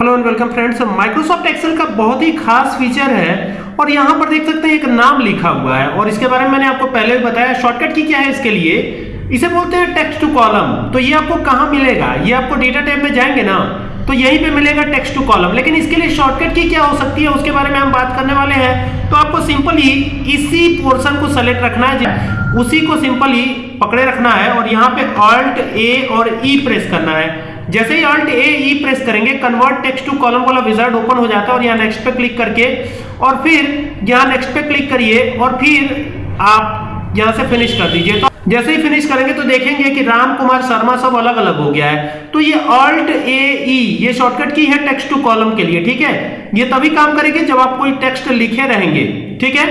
Hello and welcome friends Microsoft Excel का बहुत ही खास फीचर है और यहाँ पर देख सकते हैं एक नाम लिखा हुआ है और इसके बारे में मैंने आपको पहले भी बताया शॉर्टकट की क्या है इसके लिए? इसे बोलते हैं टेक्स्ट टू कॉलम तो ये आपको कहाँ मिलेगा? ये आपको डेटा टैब में जाएँगे ना? तो यहीं पे मिलेगा टेक्स्ट टू कॉलम लेकिन इसके लिए शॉर्टकट की क्या हो सकती है, उसके बारे में हम बात करने वाले हैं। तो आपको सिंपली इसी पोर्शन को सेलेक्ट रखना है। उसी को सिंपली पकड़े रखना है और यहाँ पे ऑल्ट ए और ई e प्रेस करना है। जैसे ही ऑल्ट ए ई प्रेस करेंगे कन्वर्ट टेक्स्ट टू कॉलम वाला विजार्ड ओपन हो जाता है और यहाँ नेक्स्ट पे क्लिक करके, और फिर यहाँ नेक्स्ट पे क्लिक करिए और फिर आप यहाँ से फिनिश कर दीजिए। तो जैसे ही फिनिश करेंगे तो देखेंगे कि राम कुमार शर्मा सब अलग अलग हो गया है। तो ये ऑल्ट ए ई ये शॉर्टकट की है टेक्स्ट टू कॉलम के लिए, ठीक है? ये तभी काम करेगी जब आप कोई टेक्स्ट लिखे रहेंगे, ठीक है?